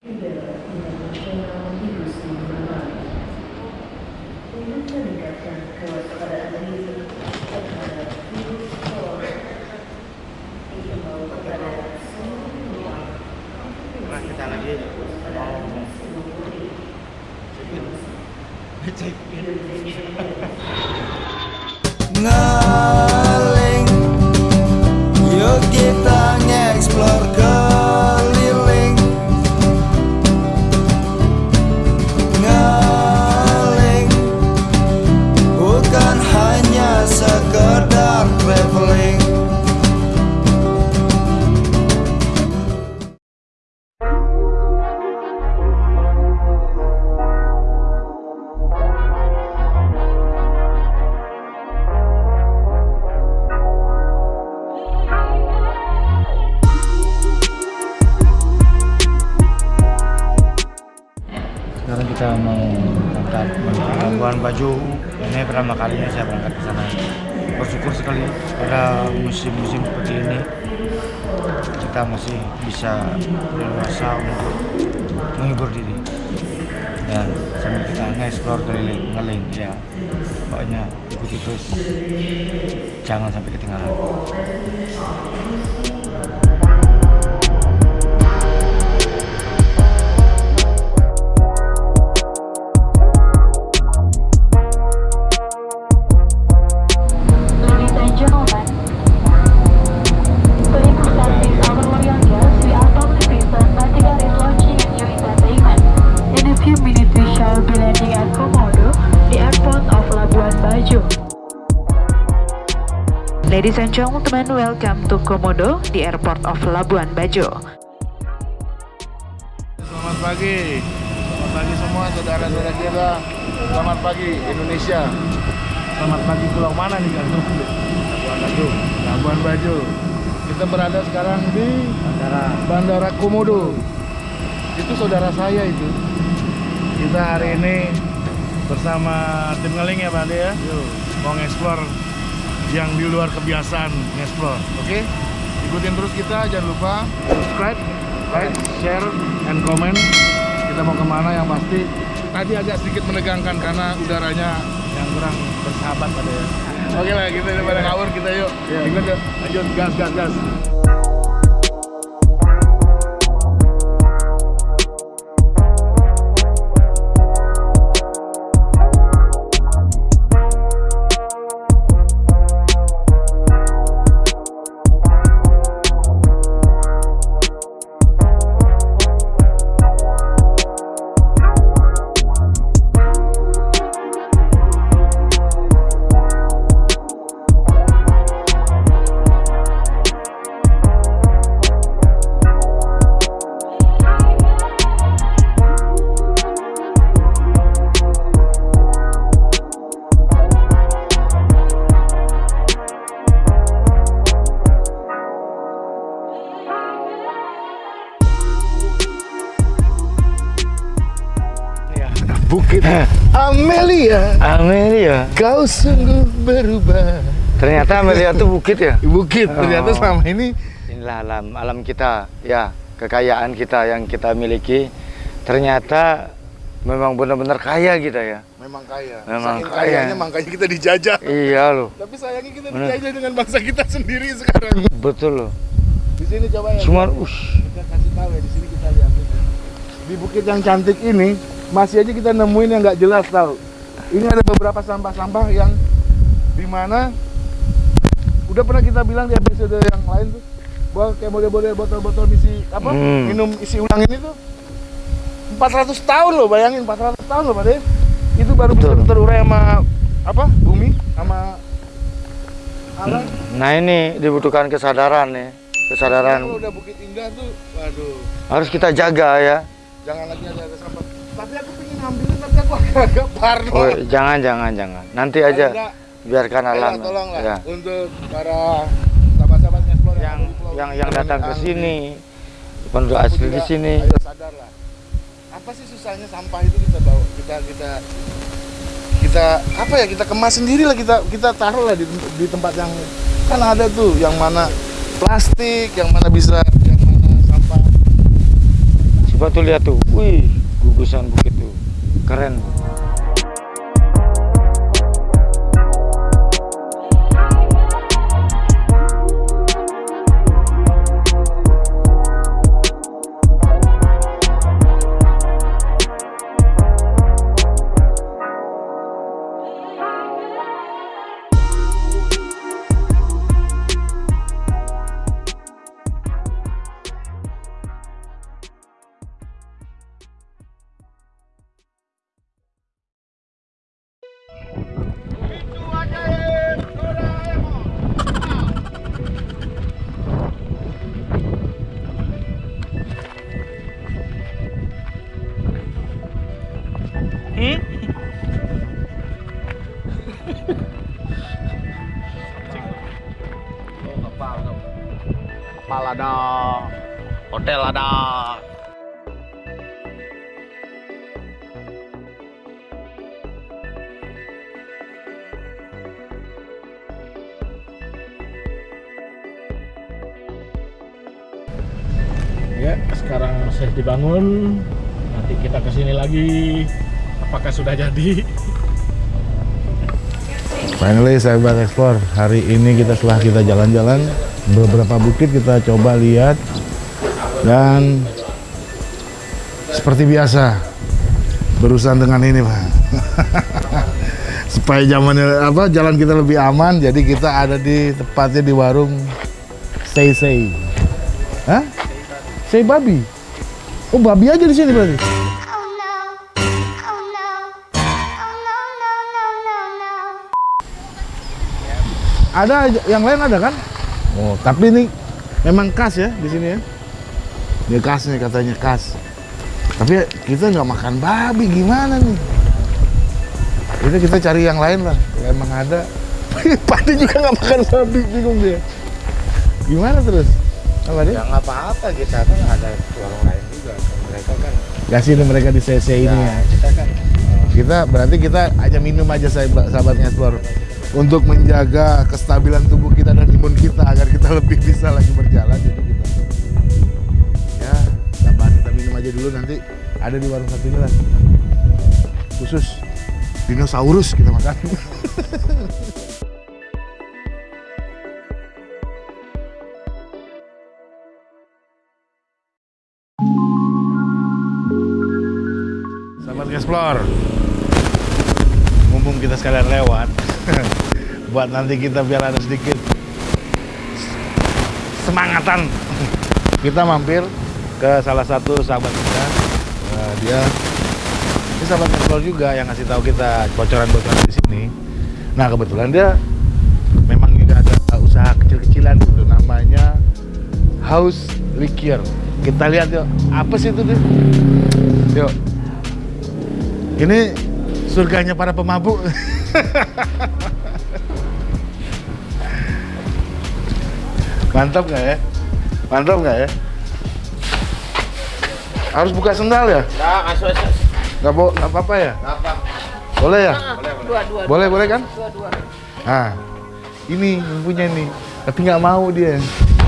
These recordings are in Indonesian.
Kita lagi mau check in. Ngaling kita mau berangkat Bajo. Ini pertama kalinya saya berangkat ke sana. Bersyukur sekali pada musim-musim seperti ini kita masih bisa leluasa untuk menghibur diri dan sambil kita nge-explore keliling ngeling ya pokoknya ikuti terus jangan sampai ketinggalan Gentlemen, welcome to Komodo, the airport of Labuan Bajo. Selamat pagi, selamat pagi semua saudara-saudara kita. Selamat pagi Indonesia. Selamat pagi pulau mana nih kan? Labuan Bajo. Labuan Bajo. Kita berada sekarang di Bandara Bandara Komodo. Itu saudara saya itu. Kita hari ini bersama tim ngeling ya Pak Ade ya. Mau nge-explore yang di luar kebiasaan nge-explore. Oke? Ikutin terus kita, jangan lupa subscribe, like, share, and comment. Kita mau ke mana yang pasti. Tadi agak sedikit menegangkan karena udaranya yang kurang bersahabat pada ya. Oke lah, kita daripada ngawur kita yuk. Ikut yuk. Lanjut, gas, gas, gas. Bukit Amelia, Amelia kau sungguh berubah. ternyata Amelia itu bukit ya Bukit, ternyata Oh. selama ini inilah alam alam kita ya kekayaan kita yang kita miliki ternyata memang benar-benar kaya kita ya memang kaya. Memang Saking kaya. kayanya makanya kita dijajah. iya loh Tapi sayangnya kita Bener. dijajah dengan bangsa kita sendiri sekarang. betul loh Di sini coba ya. cuma ush kita kasih tahu ya di sini kita lihat di bukit yang cantik ini masih aja kita nemuin yang nggak jelas tahu. Ini ada beberapa sampah-sampah yang di mana udah pernah kita bilang di episode yang lain tuh bahwa kayak model-model botol-botol isi apa Hmm. minum isi ulang ini tuh. 400 tahun loh bayangin 400 tahun loh Pak De. itu baru bisa Betul. terurai sama apa bumi sama alam nah ini dibutuhkan kesadaran nih kalau kesadaran udah bukit indah tuh waduh. Harus kita jaga ya. Jangan lagi ada ada sampah tapi aku pengen ngambilin tapi aku agak parno. Oh, jangan jangan jangan. Nanti aja Enggak, biarkan alam tolonglah ya. untuk para sahabat-sahabat explore yang di pulau yang yang datang ke sini ini, penduduk asli di sini. apa sih susahnya sampah itu kita bawa? Kita kita kita apa ya? Kita kemas sendiri lah kita kita taruh lah di, di tempat yang kan ada tuh yang mana plastik yang mana bisa yang mana sampah. Coba tuh lihat tuh, wih, gugusan bukit tuh, keren. Kapal ada, hotel ada. Ya, sekarang saya dibangun. Nanti kita ke sini lagi. Apakah sudah jadi? Finally sahabat ekspor, hari ini kita setelah kita jalan-jalan beberapa bukit kita coba lihat dan seperti biasa berurusan dengan ini pak supaya zamannya apa jalan kita lebih aman jadi kita ada di tepatnya di warung Say Say Hah? Say Babi Oh babi aja di sini berarti. Ada yang lain ada kan? Oh, tapi ini memang khas ya di sini ya. Ini khas nih katanya khas. Tapi kita nggak makan babi gimana nih? Itu kita cari yang lain lah. Kalau emang ada. Padi juga nggak makan babi, bingung dia. Gimana terus? Apa dia? Ya nggak apa-apa kita kan ada warung lain juga. Mereka kan, Ya sini mereka di CC ini ya. kita kan Kita berarti kita aja minum aja sahabat sahabatnya explore untuk menjaga kestabilan tubuh kita dan imun kita agar kita lebih bisa lagi berjalan jadi kita. Ya sabar kita minum aja dulu nanti ada di warung satu ini lah khusus dinosaurus kita makan Mumpung kita sekalian lewat. Buat nanti kita biar ada sedikit Semangatan. Kita mampir ke salah satu sahabat kita. Nah, Dia Ini sahabat Explore juga yang ngasih tahu kita bocoran-bocoran di sini. Nah kebetulan dia Memang juga ada usaha kecil-kecilan gitu Namanya House Liquor Kita lihat yuk Apa sih itu dia? Yuk. Ini surganya para pemabuk. Mantap nggak ya? Mantap nggak ya? Harus buka sendal ya? Nah, asu asu. Nggak bo- nggak apa-apa ya? Apa? Boleh ya? Dua dua. Boleh, boleh kan? Dua dua. Nah, ini yang punya nih. Tapi nggak mau dia.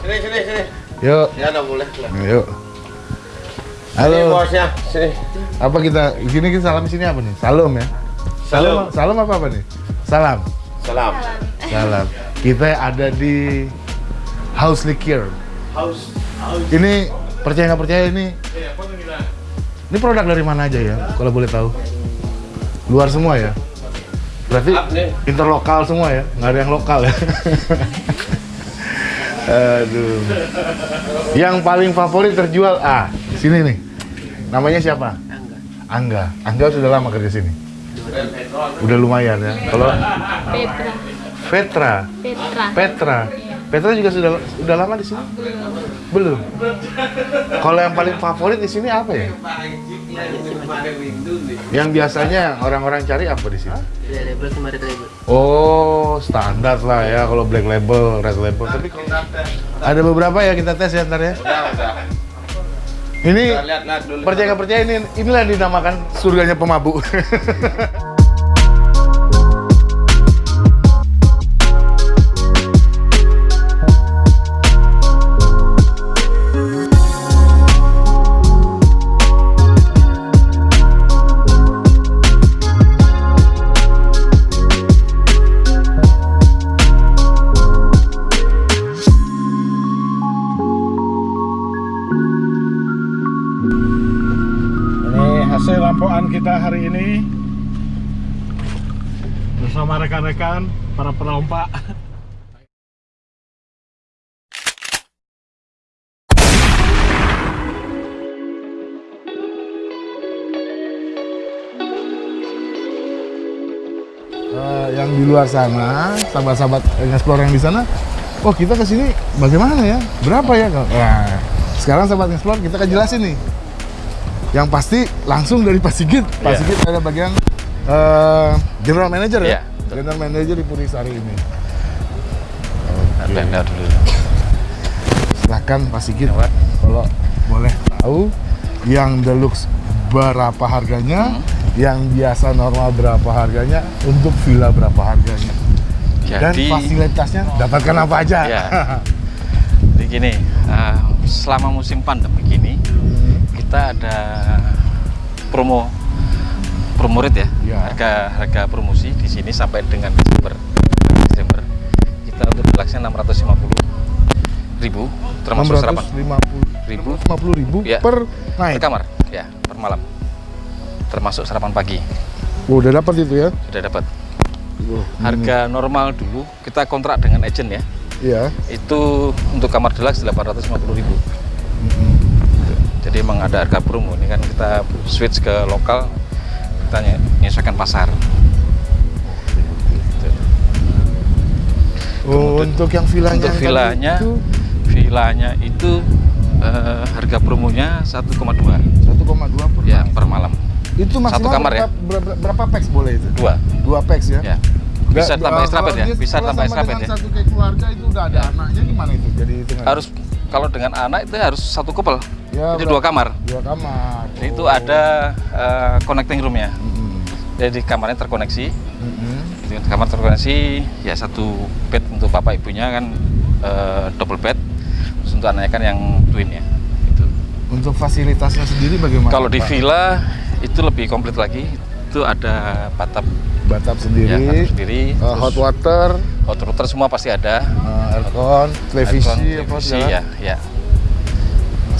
Sini sini sini. Yuk, Ya udah boleh lah. yuk. Ini Halo. bosnya. Sini. Apa kita di sini kita salam sini apa nih? Salam ya? Salam. Salam apa apa nih? Salam. Salam. Salam. Kita ada di House Liquor. House. House. Ini percaya nggak percaya ini? Ini produk dari mana aja ya? Kalau boleh tahu. Luar semua ya? Berarti interlokal semua ya? Nggak ada yang lokal ya? Aduh. Yang paling favorit terjual ah sini nih. Namanya siapa? Angga. Angga sudah lama kerja sini. Udah lumayan ya. Kalau Petra. Petra, Petra. Petra. Petra juga sudah sudah lama di sini? Belum. Kalau yang paling favorit di sini apa ya? Yang biasanya orang-orang cari apa di sini? label sama red label. Oh, standar lah ya kalau black label, red label. Tapi kalau ada beberapa ya kita tes ya ntar ya. Udah udah. Ini Lihat lihat dulu. percaya nggak percaya ini inilah yang dinamakan surganya pemabuk. hasil rampokan kita hari ini bersama rekan-rekan para perompak Eh, yang di luar sana, sahabat-sahabat explore yang di sana, oh kita ke sini bagaimana ya? Berapa ya? Nah, sekarang sahabat explore kita akan jelasin nih. Yang pasti langsung dari Pak Sigit. Pak Iya. Sigit ada bagian eh, general manager ya? Iya, betul. General manager di Purisari ini. Benda dulu. Silahkan Pak Sigit Lewat. kalau boleh tahu yang deluxe berapa harganya, Hmm. yang biasa normal berapa harganya, untuk villa berapa harganya. Dan Jadi, fasilitasnya dapatkan apa aja. Ya. jadi gini, eh, selama musim pandemi kita ada promo promo rate ya, Ya. harga harga promosi di sini sampai dengan Desember. Desember. Kita untuk deluxe 650 ribu termasuk sarapan 650 ribu. 650 ribu Ya. per per night. kamar. Ya per malam. Termasuk sarapan pagi. Oh, udah dapat itu ya? sudah dapat. Oh, harga normal dulu kita kontrak dengan agent ya. Iya. itu untuk kamar deluxe 850.000 ribu jadi emang ada harga promo ini kan kita switch ke lokal kita nye- menyesuaikan pasar Gitu. Oh, Kemudian- untuk yang villanya untuk villanya itu villanya itu eh, harga promonya 1,2 1,2 per ya per malam Itu maksimal Satu kamar ya? berapa, berapa, berapa packs boleh itu? dua Dua packs ya? ya bisa Nggak, tambah extra bed ya bisa tambah extra bed ya satu kayak keluarga itu udah ada anaknya gimana itu? Jadi hitungan. harus kalau dengan anak itu harus satu couple Ya, jadi berapa? dua kamar dua kamar. Jadi itu Oh. ada eh, connecting roomnya Mm-mm. jadi kamarnya terkoneksi Mm-mm. Gitu, kamar terkoneksi ya satu bed untuk bapak ibunya kan eh, double bed terus untuk anaknya kan yang twin ya itu Untuk fasilitasnya sendiri bagaimana? kalau di Pak? villa itu lebih komplit lagi itu ada bathtub bathtub sendiri, ya bathtub sendiri terus hot water, hot water semua pasti ada eh, aircon, televisi, Aircon, apa televisi segala. ya ya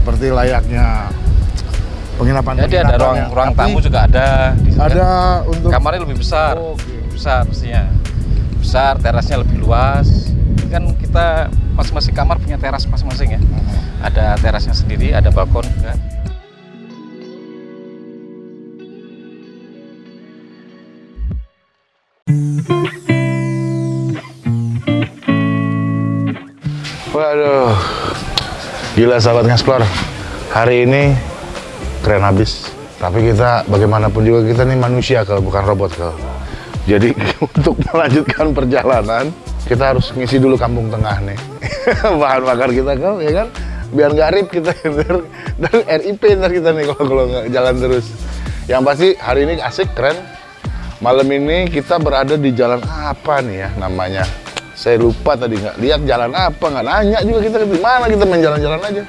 seperti layaknya penginapan. jadi ada ruang ruang tamu juga ada di kan. Ada untuk kamarnya lebih besar. Oh, oke. lebih besar pastinya besar terasnya lebih luas. Ini kan kita masing-masing kamar punya teras masing-masing ya. Ada terasnya sendiri ada balkon juga. Waduh, gila sahabat ngeksplor. Hari ini keren habis. Tapi kita bagaimanapun juga kita nih manusia kalau bukan robot kalau. Jadi untuk melanjutkan perjalanan kita harus ngisi dulu kampung tengah nih. Bahan bakar kita kan, ya kan? Biar nggak rip kita dan RIP ntar kita nih kalau kalau nggak jalan terus. Yang pasti hari ini asik keren. Malam ini kita berada di jalan apa nih ya namanya? Saya lupa tadi nggak lihat jalan apa, nggak nanya juga kita di mana kita main jalan-jalan aja.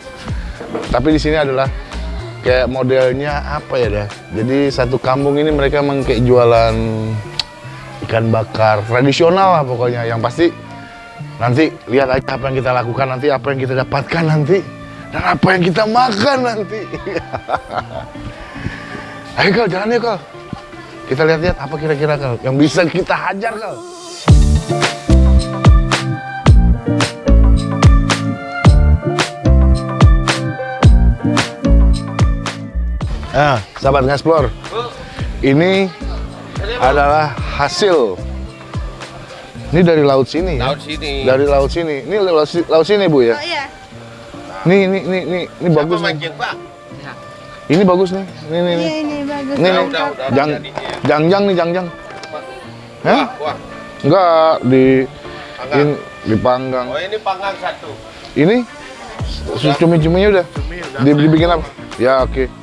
Tapi di sini adalah kayak modelnya apa ya dah? Jadi satu kampung ini mereka emang kayak jualan ikan bakar tradisional lah pokoknya. Yang pasti nanti lihat aja apa yang kita lakukan nanti, apa yang kita dapatkan nanti, dan apa yang kita makan nanti. Ayo kal, jalan yuk kal. Kita lihat-lihat apa kira-kira kal yang bisa kita hajar kal. Nah, sahabat ngeksplor, ini adalah hasil. Ini dari laut sini ya? Laut sini. Dari laut sini. Ini laut, laut sini bu ya? Oh iya. Nih, nih, nih, nih, ini bagus nih. mancing, Pak? Ini bagus nih. Nih, nih, nih. Iya ini bagus. Nih, nih. udah, udah, udah Jang, jadinya. jangjang nih, jangjang. Hah? Wah, Enggak, di in, dipanggang. oh ini panggang satu. Ini cumi-cuminya udah. Di- dibikin apa? Ya, oke.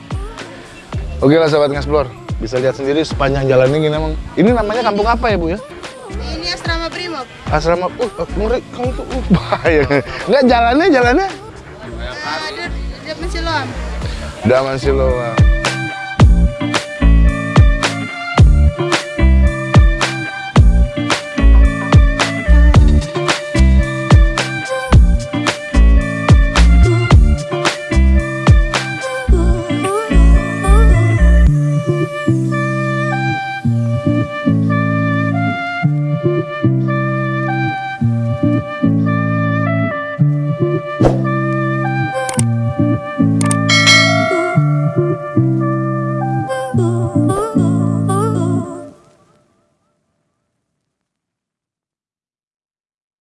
Oke lah sahabat ngeksplor. Bisa lihat sendiri sepanjang jalan ini emang. Ini namanya kampung apa ya, Bu ya? Ini asrama Brimob. Asrama, uh, uh, ngeri, kamu tuh, uh, bahaya. Enggak, jalannya, jalannya. Ada di Siloam. Daman Siloam.